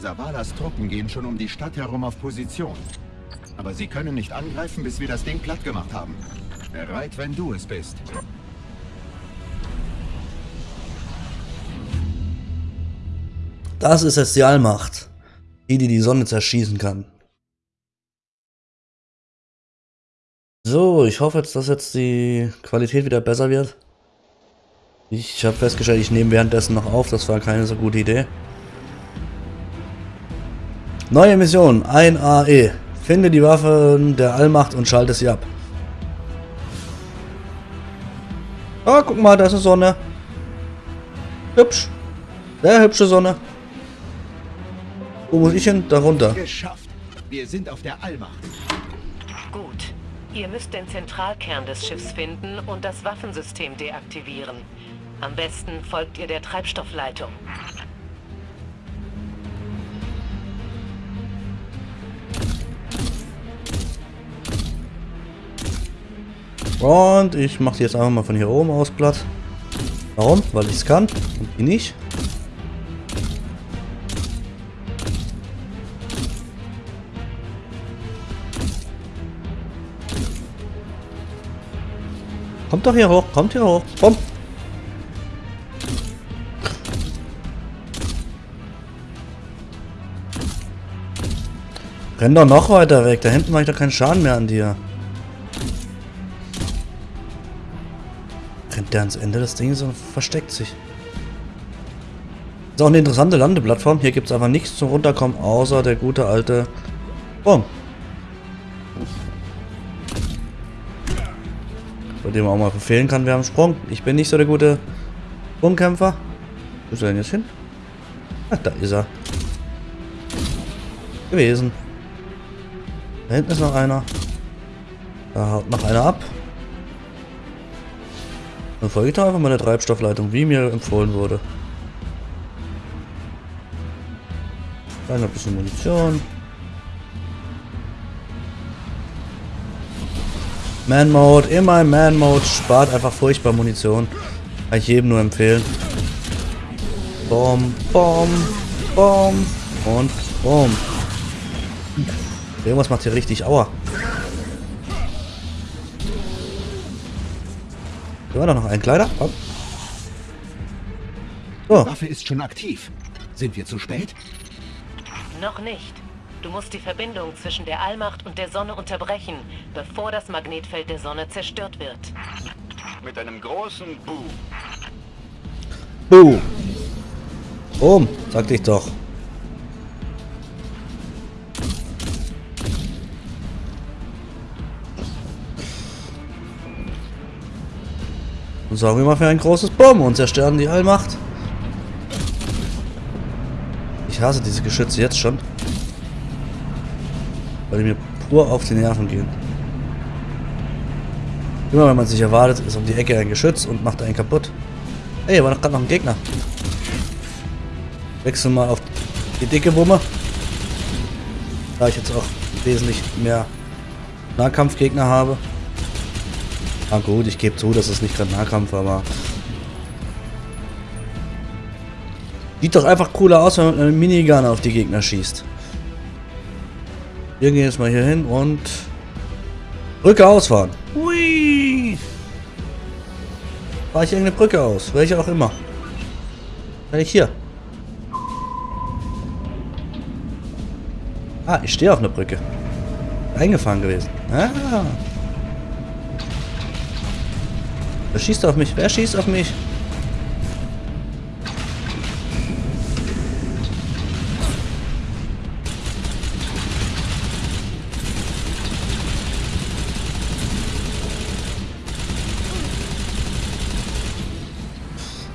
Savalas Truppen gehen schon um die Stadt herum auf Position. Aber sie können nicht angreifen, bis wir das Ding platt gemacht haben. Bereit, wenn du es bist. Das ist jetzt die Allmacht. Die, die die Sonne zerschießen kann. So, ich hoffe jetzt, dass jetzt die Qualität wieder besser wird. Ich habe festgestellt, ich nehme währenddessen noch auf. Das war keine so gute Idee. Neue Mission, ein AE. Finde die Waffen der Allmacht und schalte sie ab. Ah, guck mal, da ist eine Sonne. Hübsch. Sehr hübsche Sonne. Wo muss ich hin? Darunter. Geschafft. Wir sind auf der Allmacht. Gut. Ihr müsst den Zentralkern des Schiffs finden und das Waffensystem deaktivieren. Am besten folgt ihr der Treibstoffleitung. Und ich mache die jetzt einfach mal von hier oben aus platt. Warum? Weil ich es kann und die nicht. Kommt doch hier hoch, kommt hier hoch, komm. Renn doch noch weiter weg, da hinten mache ich doch keinen Schaden mehr an dir. Rennt der ans Ende des Dings und versteckt sich. Ist auch eine interessante Landeplattform. Hier gibt es einfach nichts zum Runterkommen, außer der gute alte Baum. Bei dem man auch mal befehlen kann, wir haben Sprung. Ich bin nicht so der gute Sprungkämpfer. Wo ist er denn jetzt hin? Ach, da ist er. Gewesen. Da hinten ist noch einer. Da haut noch einer ab. Dann folge ich da einfach mal der Treibstoffleitung, wie mir empfohlen wurde. Dann ein bisschen Munition. Man-Mode, immer im Man-Mode, spart einfach furchtbar Munition. Kann ich jedem nur empfehlen. Bom, bom, bom und bom. Irgendwas macht hier richtig Aua. Da war doch noch ein Kleider. Komm. So. Die Waffe ist schon aktiv. Sind wir zu spät? Noch nicht. Du musst die Verbindung zwischen der Allmacht und der Sonne unterbrechen, bevor das Magnetfeld der Sonne zerstört wird. Mit einem großen Boom. Boom. Boom, sagte ich doch. Und sorgen wir mal für ein großes Boom und zerstören die Allmacht. Ich hasse diese Geschütze jetzt schon. Weil die mir pur auf die Nerven gehen. Immer wenn man sich erwartet, ist um die Ecke ein Geschütz und macht einen kaputt. Ey, war doch gerade noch ein Gegner. Wechsel mal auf die dicke Wumme. Da ich jetzt auch wesentlich mehr Nahkampfgegner habe. Ah gut, ich gebe zu, das ist nicht gerade Nahkampf, aber... Sieht doch einfach cooler aus, wenn man mit einem Minigun auf die Gegner schießt. Wir gehen jetzt mal hier hin und... Brücke ausfahren. Hui! Fahre ich irgendeine Brücke aus, welche auch immer. Kann ich hier. Ah, ich stehe auf einer Brücke. Eingefahren gewesen. Ah. Wer schießt auf mich? Wer schießt auf mich?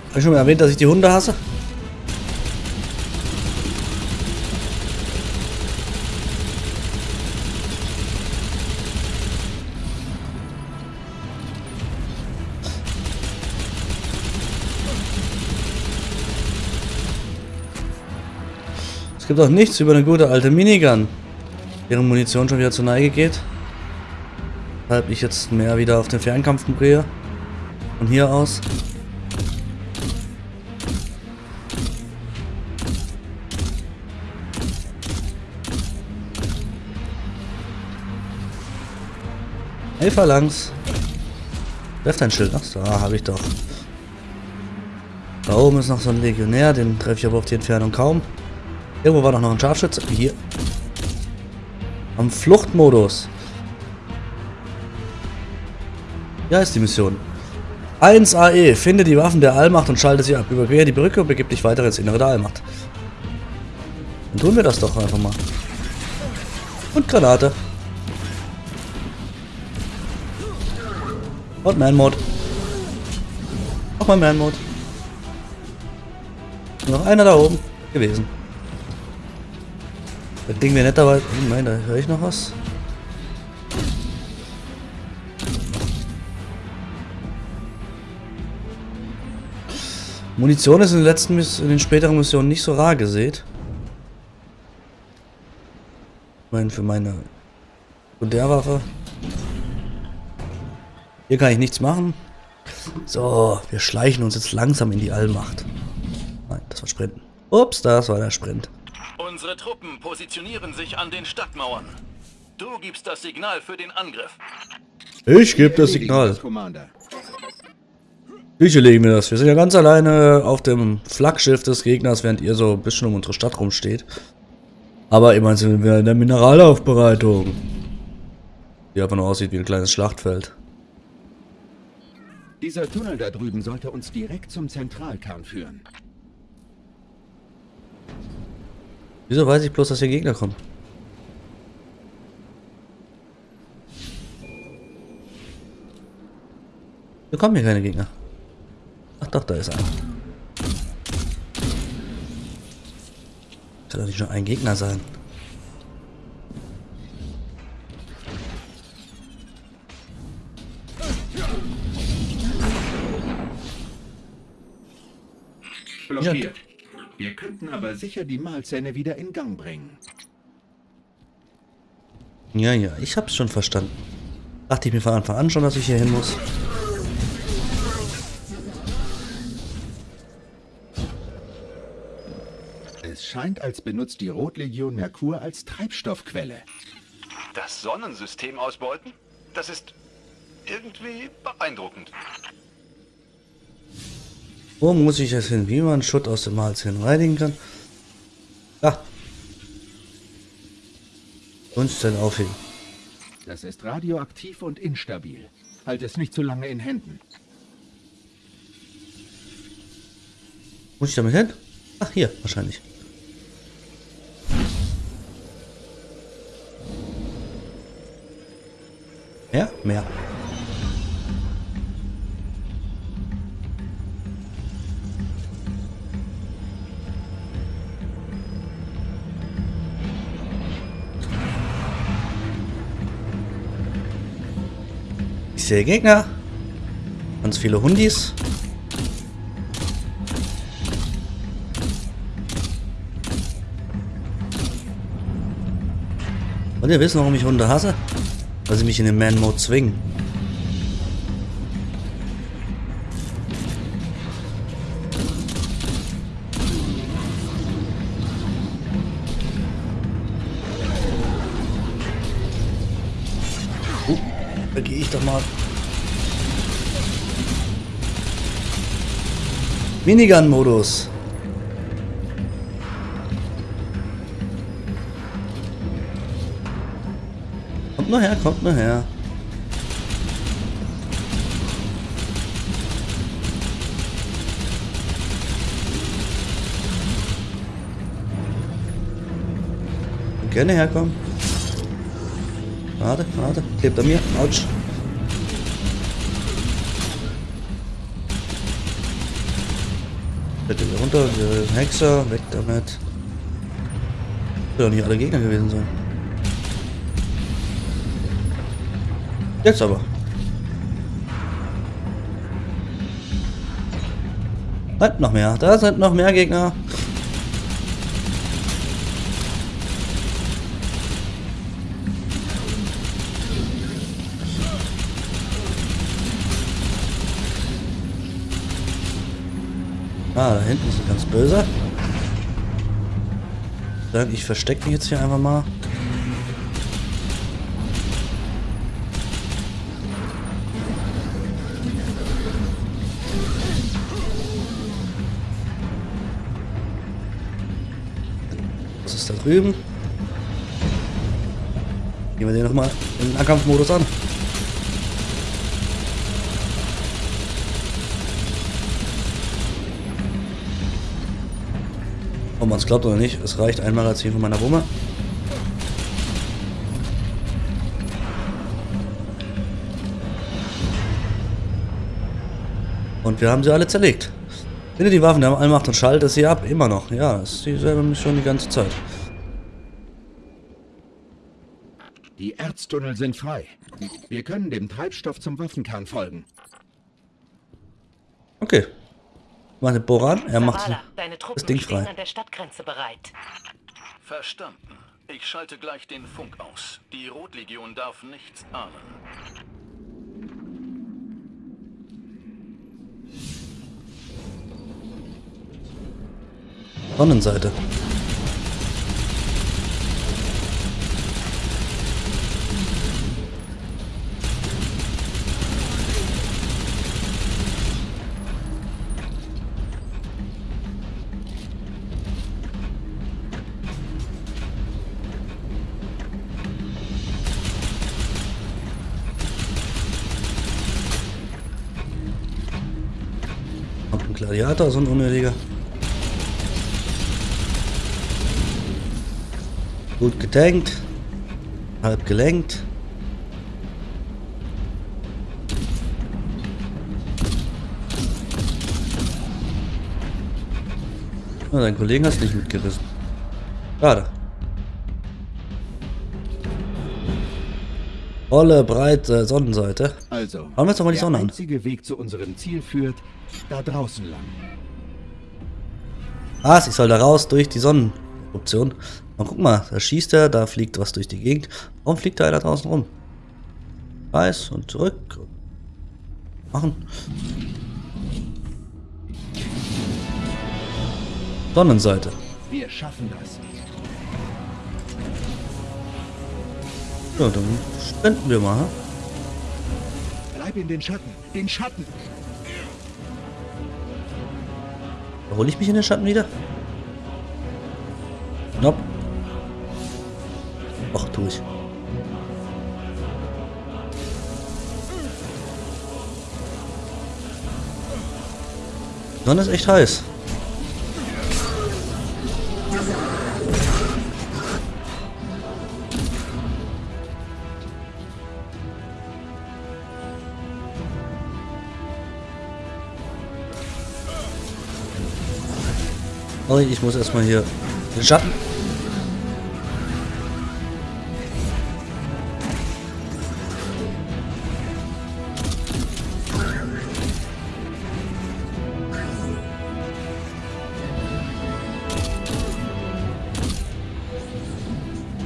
Habe ich schon mal erwähnt, dass ich die Hunde hasse? Es gibt auch nichts über eine gute alte Minigun. Deren Munition schon wieder zur Neige geht. Weshalb ich jetzt mehr wieder auf den Fernkampf drehe. Von hier aus. Hey, Phalanx. Treff dein Schild. Achso, da ah, habe ich doch. Da oben ist noch so ein Legionär, den treffe ich aber auf die Entfernung kaum. Irgendwo war doch noch ein Scharfschütze. Hier. Am Fluchtmodus. Ja, ist die Mission. 1 AE. Finde die Waffen der Allmacht und schalte sie ab. Überquere die Brücke und begib dich weiter ins Innere der Allmacht. Dann tun wir das doch einfach mal. Und Granate. Und Man-Mode. Nochmal Man-Mode. Noch einer da oben gewesen. Das Ding wäre netter, weil... Oh nein, da höre ich noch was. Munition ist in den letzten, in den späteren Missionen nicht so rar gesät. Ich meine, für meine Sekundärwaffe. Hier kann ich nichts machen. So, wir schleichen uns jetzt langsam in die Allmacht. Nein, das war Sprinten. Ups, das war der Sprint. Unsere Truppen positionieren sich an den Stadtmauern. Du gibst das Signal für den Angriff. Ich gebe das Signal. Commander. Wie legen wir das? Wir sind ja ganz alleine auf dem Flaggschiff des Gegners, während ihr so ein bisschen um unsere Stadt rumsteht. Aber immerhin sind wir in der Mineralaufbereitung. Die aber nur aussieht wie ein kleines Schlachtfeld. Dieser Tunnel da drüben sollte uns direkt zum Zentralkern führen. Wieso weiß ich bloß, dass hier Gegner kommen? Hier kommen hier keine Gegner. Ach doch, da ist einer. Kann doch nicht schon ein Gegner sein. Blockiert. Wir könnten aber sicher die Mahlzähne wieder in Gang bringen. Ja, ja, ich hab's schon verstanden. Dachte ich mir von Anfang an schon, dass ich hier hin muss. Es scheint, als benutzt die Rotlegion Merkur als Treibstoffquelle. Das Sonnensystem ausbeuten? Das ist irgendwie beeindruckend. Wo muss ich jetzt hin? Wie man Schutt aus dem Hals hin reinigen kann? Da. Grundstelle aufheben. Das ist radioaktiv und instabil. Halt es nicht zu lange in Händen. Muss ich damit hin? Ach, hier, wahrscheinlich. Mehr? Mehr. Sehe Gegner. Ganz viele Hundis. Und ihr wisst, warum ich Hunde hasse? Weil sie mich in den Man-Mode zwingen. Minigun-Modus. Kommt nur her, kommt nur her. Gerne herkommen. Warte, warte. Klebt an mir. Autsch. Bitte wieder runter. Wir Hexer. Weg damit. Wird doch nicht alle Gegner gewesen sein. Jetzt aber. Halt noch mehr. Da sind noch mehr Gegner. ist böse. Dann, ich verstecke mich jetzt hier einfach mal. Was ist da drüben? Gehen wir den nochmal in den Ankampfmodus an. Man es glaubt oder nicht, es reicht ein Magazin von meiner Wumme. Und wir haben sie alle zerlegt. Finde die Waffen, der Allmacht und schalte sie ab. Immer noch. Ja, das ist dieselbe Mission die ganze Zeit. Die Erztunnel sind frei. Wir können dem Treibstoff zum Waffenkern folgen. Okay. Meine Boran, er macht Zavala, deine Truppen das Ding stehen frei. an der Stadtgrenze bereit. Verstanden. Ich schalte gleich den Funk aus. Die Rotlegion darf nichts ahnen. Sonnenseite. Gladiator, so ein unnötiger. Gut getankt. Halb gelenkt. Na, deinen Kollegen hast nicht mitgerissen. Schade. Volle, breite Sonnenseite. Also, Schauen wir uns doch mal die der Sonne an. einzige Weg zu unserem Ziel führt da draußen lang. Was? Ich soll da raus durch die Sonneneruption. Und guck mal, da schießt er, da fliegt was durch die Gegend. Warum fliegt da einer draußen rum? Weiß und zurück. Machen. Sonnenseite. Wir schaffen das. Ja, dann sprinten wir mal. Bleib in den Schatten. Den Schatten. Hole ich mich in den Schatten wieder? Nope. Ach, tu ich. Die Sonne ist echt heiß. Oh, ich muss erstmal hier den Schatten.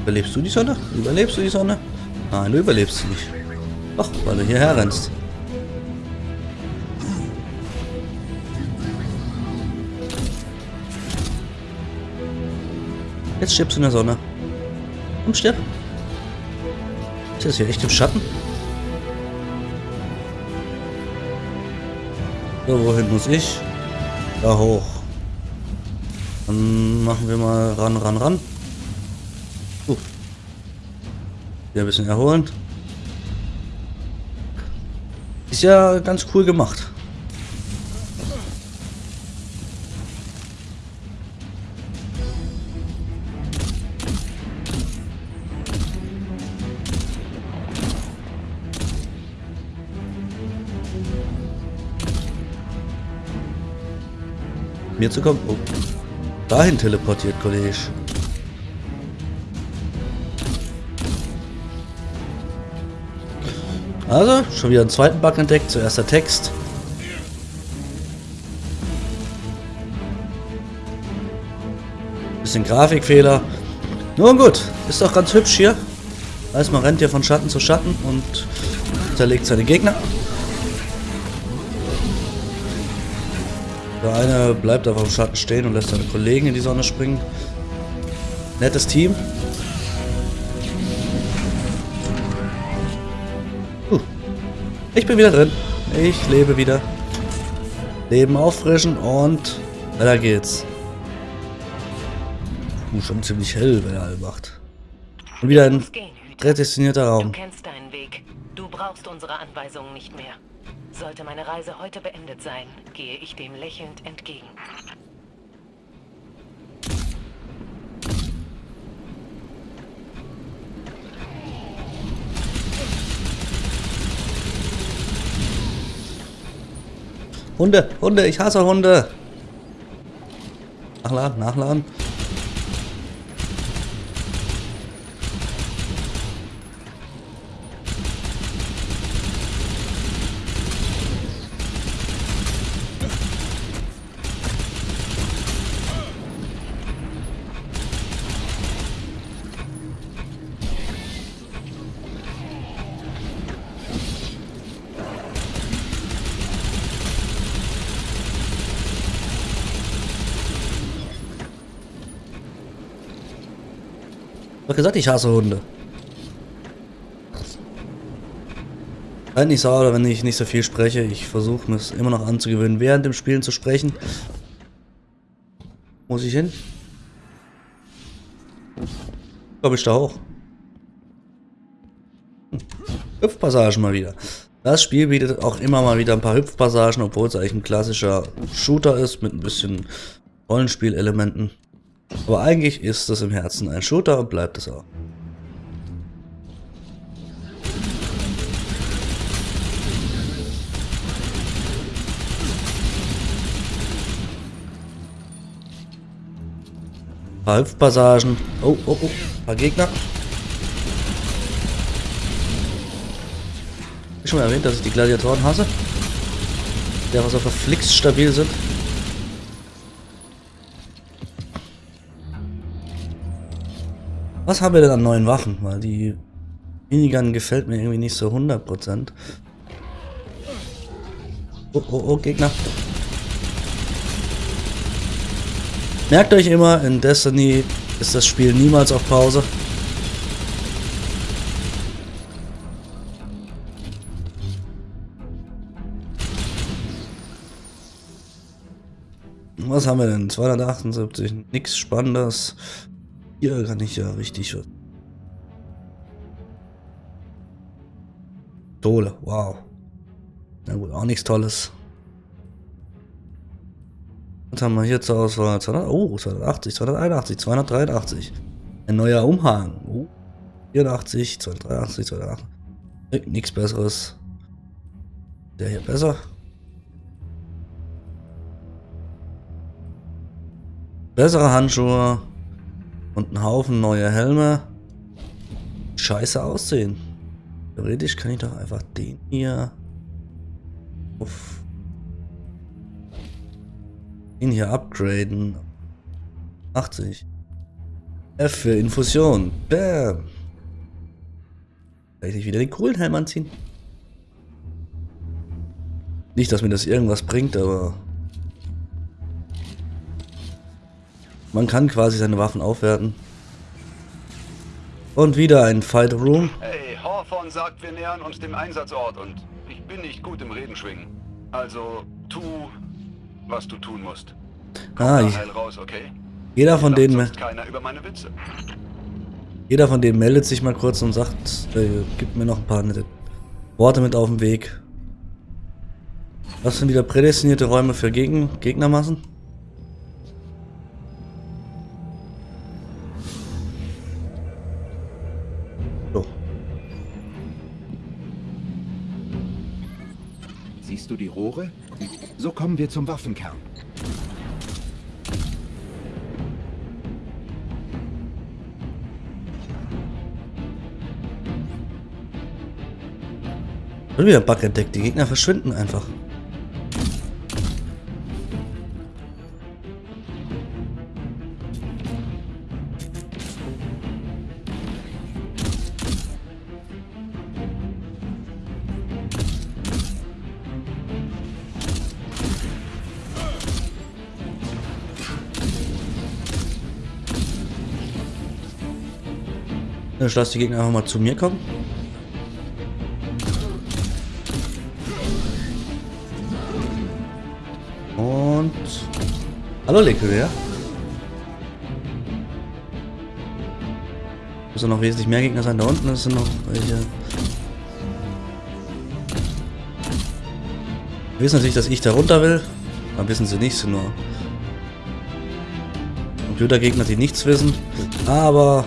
Überlebst du die Sonne? Überlebst du die Sonne? Nein, du überlebst sie nicht. Doch, weil du hierher rennst. Jetzt stirbst du in der Sonne. Komm, stirb. Ist das hier echt im Schatten? So, wohin muss ich? Da hoch. Dann machen wir mal ran, ran, ran. Uh. Wieder ein bisschen erholen. Ist ja ganz cool gemacht. Zu kommen. Oh. Dahin teleportiert, Kollege. Also, schon wieder einen zweiten Bug entdeckt. Zuerst der Text. Bisschen Grafikfehler. Nun gut, ist doch ganz hübsch hier. Man rennt hier von Schatten zu Schatten und zerlegt seine Gegner. Der eine bleibt einfach im Schatten stehen und lässt seine Kollegen in die Sonne springen. Nettes Team. Uh, ich bin wieder drin. Ich lebe wieder. Leben auffrischen und weiter geht's. Uh, schon ziemlich hell, wenn er all macht. Und wieder ein prädestinierter Du Raum. kennst deinen Weg. Du brauchst unsere Anweisungen nicht mehr. Sollte meine Reise heute beendet sein, gehe ich dem lächelnd entgegen. Hunde, Hunde, ich hasse Hunde. Nachladen, nachladen. Ich hab gesagt, ich hasse Hunde. Seid nicht sauer, wenn ich nicht so viel spreche. Ich versuche es immer noch anzugewöhnen, während dem Spielen zu sprechen. Muss ich hin? Komm ich da hoch. Hm. Hüpfpassagen mal wieder. Das Spiel bietet auch immer mal wieder ein paar Hüpfpassagen, obwohl es eigentlich ein klassischer Shooter ist mit ein bisschen Rollenspielelementen. Aber eigentlich ist es im Herzen ein Shooter und bleibt es auch. Ein paar Hüpfpassagen. Oh, oh, oh. Ein paar Gegner. Ich schon mal erwähnt, dass ich die Gladiatoren hasse. Die aber so verflixt stabil sind. Was haben wir denn an neuen Waffen? Weil die Minigun gefällt mir irgendwie nicht so 100%. Oh, oh, oh, Gegner. Merkt euch immer, in Destiny ist das Spiel niemals auf Pause. Was haben wir denn? 278, nichts Spannendes. Hier kann ich ja richtig was. Dole, wow. Na gut, auch nichts Tolles. Was haben wir hier zur Auswahl? 200, oh, 280, 281, 283. Ein neuer Umhang. Oh, 84, 283, 280. Nichts Besseres. Der hier besser. Bessere Handschuhe. Und ein Haufen neue Helme. Scheiße aussehen. Theoretisch kann ich doch einfach den hier auf ihn hier upgraden. 80. F für Infusion. Bam. Kann ich nicht wieder den coolen Helm anziehen? Nicht, dass mir das irgendwas bringt, aber man kann quasi seine Waffen aufwerten. Und wieder ein Fight Room. Hey, Hawthorne sagt, wir nähern uns dem Einsatzort und ich bin nicht gut im Reden schwingen. Also, tu, was du tun musst. Komm Ah, ich, raus, okay? jeder von denen, jeder von denen meldet sich mal kurz und sagt, äh, gibt mir noch ein paar nette Worte mit auf den Weg. Was sind wieder prädestinierte Räume für Gegen Gegnermassen? Kommen wir zum Waffenkern. Schon wieder Bug entdeckt. Die Gegner verschwinden einfach. Ich lasse die Gegner einfach mal zu mir kommen. Und... Hallo, Leckere. Müssen noch wesentlich mehr Gegner sein. Da unten sind noch welche. Wir wissen natürlich, dass ich da runter will. Aber wissen sie nicht, sind nur Computergegner, die nichts wissen. Aber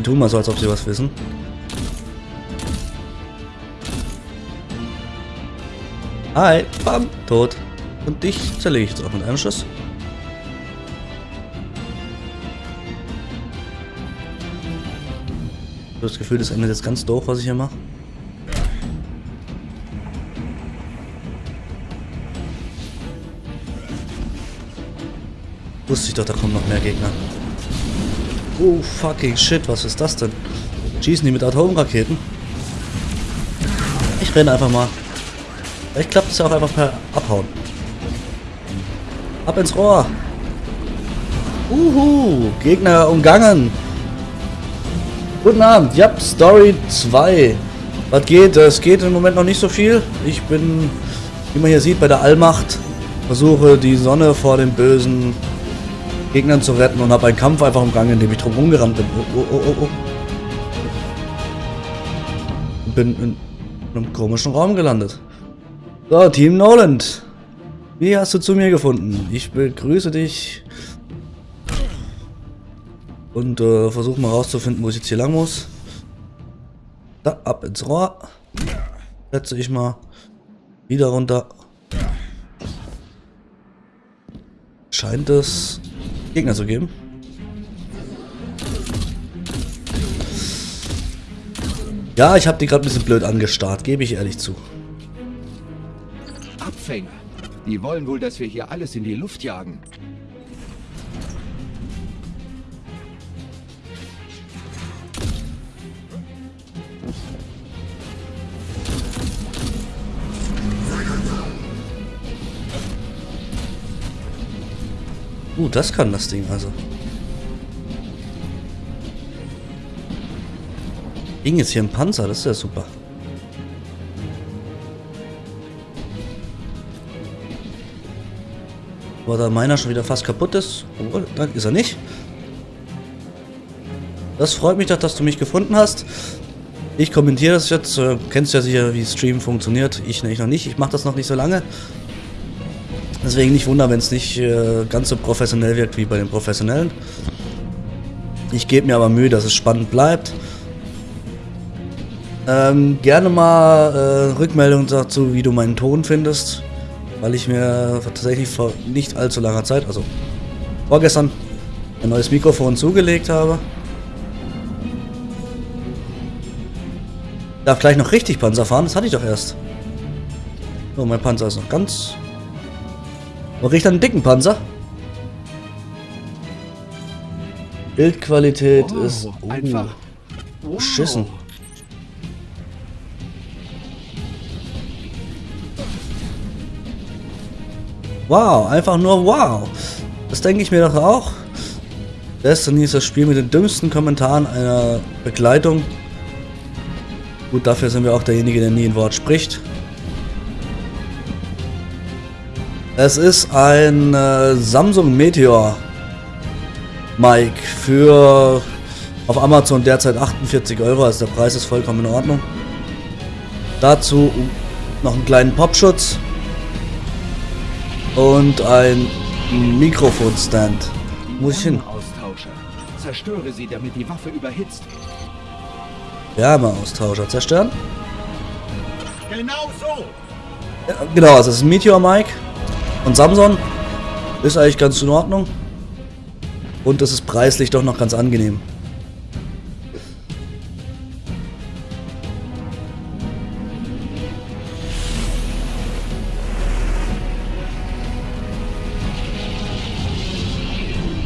die tun mal so, als ob sie was wissen. Hi, bam, tot. Und dich zerlege ich jetzt auch mit einem Schuss. Ich habe das Gefühl, das endet jetzt ganz doof, was ich hier mache. Wusste ich doch, da kommen noch mehr Gegner. Oh, fucking shit, was ist das denn? Schießen die mit Atomraketen? Ich renne einfach mal. Vielleicht klappt es ja auch einfach per Abhauen. Ab ins Rohr. Uhu, Gegner umgangen. Guten Abend, ja, Story 2. Was geht? Es geht im Moment noch nicht so viel. Ich bin, wie man hier sieht, bei der Allmacht. Versuche die Sonne vor den bösen Gegnern zu retten und habe einen Kampf einfach umgangen, in dem ich drum rumgerannt bin. Oh, oh, oh, oh. Bin in einem komischen Raum gelandet. So, Team Noland. Wie hast du zu mir gefunden? Ich begrüße dich. Und äh, versuche mal rauszufinden, wo ich jetzt hier lang muss. Da, ab ins Rohr. Setze ich mal. Wieder runter. Scheint es Gegner zu geben. Ja, ich habe die gerade ein bisschen blöd angestarrt, gebe ich ehrlich zu. Abfänger. Die wollen wohl, dass wir hier alles in die Luft jagen. Uh, das kann das Ding also. Ding ist hier ein Panzer, das ist ja super. Aber da meiner schon wieder fast kaputt ist, obwohl, dann ist er nicht. Das freut mich doch, dass du mich gefunden hast. Ich kommentiere das jetzt. Äh, kennst ja sicher, wie Stream funktioniert. Ich nämlich noch nicht. Ich mache das noch nicht so lange. Deswegen nicht wundern, wenn es nicht äh, ganz so professionell wirkt wie bei den Professionellen. Ich gebe mir aber Mühe, dass es spannend bleibt. Ähm, gerne mal äh, Rückmeldung dazu, wie du meinen Ton findest. Weil ich mir tatsächlich vor nicht allzu langer Zeit, also vorgestern, ein neues Mikrofon zugelegt habe. Darf gleich noch richtig Panzer fahren, das hatte ich doch erst. So, mein Panzer ist noch ganz Ich dann einen dicken Panzer? Bildqualität Oh, ist uh, einfach. Wow. beschissen. Wow, einfach nur wow. Das denke ich mir doch auch. Destiny ist das Spiel mit den dümmsten Kommentaren einer Begleitung. Gut, dafür sind wir auch derjenige, der nie ein Wort spricht. Es ist ein äh, Samsung Meteor Mic für auf Amazon derzeit 48 Euro, also der Preis ist vollkommen in Ordnung. Dazu noch einen kleinen Popschutz und ein Mikrofonstand. Muss ich hin? Zerstöre sie, damit die Waffe überhitzt. Wärmeaustauscher zerstören. Genau so. Ja, genau, also es ist ein Meteor Mic und Samsung ist eigentlich ganz in Ordnung. Und es ist preislich doch noch ganz angenehm.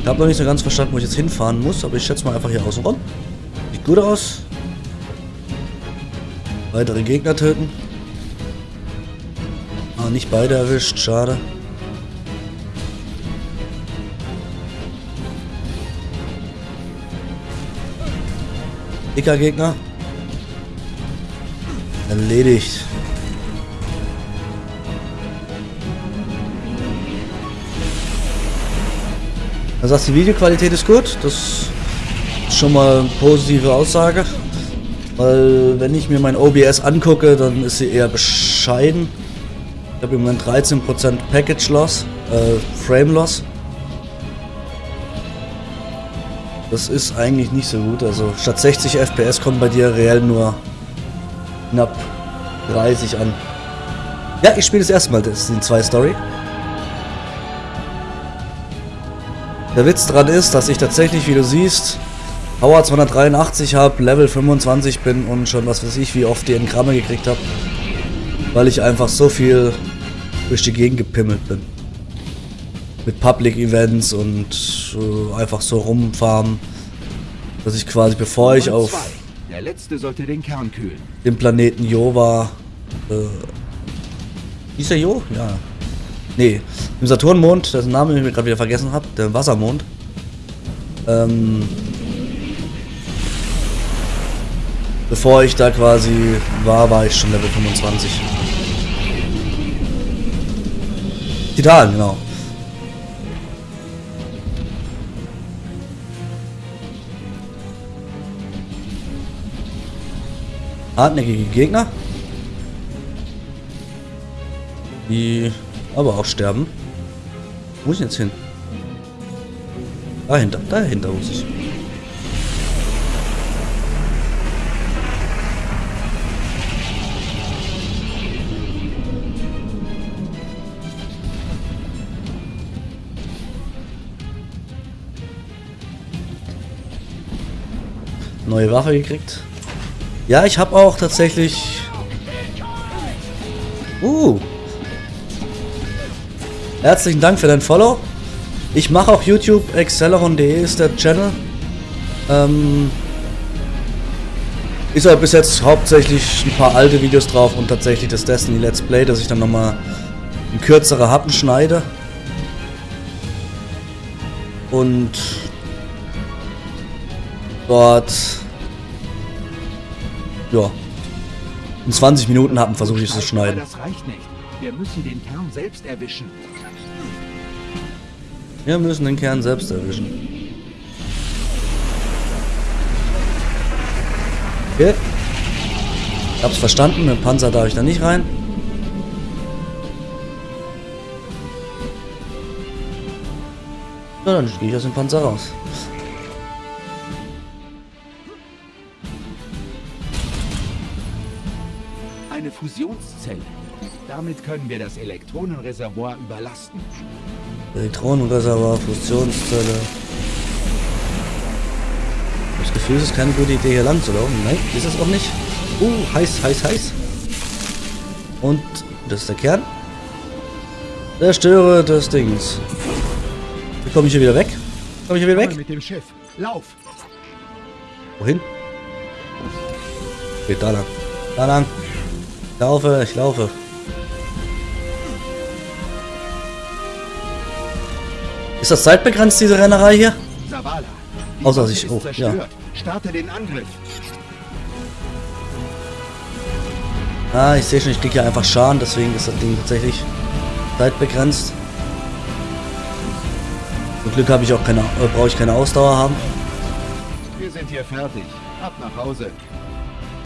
Ich habe noch nicht so ganz verstanden, wo ich jetzt hinfahren muss, aber ich schätze mal einfach hier außen rum. Sieht gut aus. Weitere Gegner töten. Ah, nicht beide erwischt, schade. Dicker Gegner. Erledigt. Er sagt, die Videoqualität ist gut. Das ist schon mal eine positive Aussage. Weil wenn ich mir mein OBS angucke, dann ist sie eher bescheiden. Ich habe im Moment 13% Package Loss, äh, Frame Loss. Das ist eigentlich nicht so gut. Also statt 60 FPS kommen bei dir reell nur knapp 30 an. Ja, ich spiele das erste Mal Destiny 2 Story. Der Witz daran ist, dass ich tatsächlich, wie du siehst, Power 283 habe, Level 25 bin und schon was weiß ich, wie oft die Engramme gekriegt habe. Weil ich einfach so viel durch die Gegend gepimmelt bin. Mit Public Events und äh, einfach so rumfarmen. Dass ich quasi, bevor ich auf Der letzte sollte den Kern kühlen. dem Planeten Jova. Äh, hieß der Jo? Ja. Nee, im Saturnmond, dessen Namen ich mir gerade wieder vergessen habe, der Wassermond. Ähm, bevor ich da quasi war, war ich schon Level 25. Titan, genau. Hartnäckige Gegner. Die aber auch sterben. Wo muss ich jetzt hin? Dahinter, dahinter muss ich. Neue Waffe gekriegt. Ja, ich habe auch tatsächlich... Uh. Herzlichen Dank für dein Follow. Ich mache auch YouTube, Acceleron.de ist der Channel. Ähm, ist halt bis jetzt hauptsächlich ein paar alte Videos drauf und tatsächlich das Destiny Let's Play, dass ich dann nochmal in kürzere Happen schneide. Und dort ja in 20 Minuten Happen versuche ich es zu schneiden. Das reicht nicht. Wir müssen den Kern selbst erwischen. Wir müssen den Kern selbst erwischen. Okay. Ich hab's verstanden, mit dem Panzer darf ich da nicht rein. Na, dann gehe ich aus dem Panzer raus. Fusionszelle. Damit können wir das Elektronenreservoir überlasten. Elektronenreservoir, Fusionszelle. Das Gefühl, es ist keine gute Idee, hier lang zu laufen. Nein, ist es auch nicht. Uh, heiß, heiß, heiß. Und das ist der Kern. Zerstöre des Dings. Wie komme ich hier wieder weg? Komme ich hier wieder weg? Mit dem Schiff. Lauf! Wohin? Geht da lang. Da lang. Ich laufe, ich laufe. Ist das zeitbegrenzt, diese Rennerei hier? Zavala. die Außer sich- oh, ja. Starte den Angriff. Ah, ich sehe schon, ich kriege hier einfach Schaden, deswegen ist das Ding tatsächlich zeitbegrenzt. Zum Glück habe ich auch keine, äh, brauche ich keine Ausdauer haben. Wir sind hier fertig. Ab nach Hause.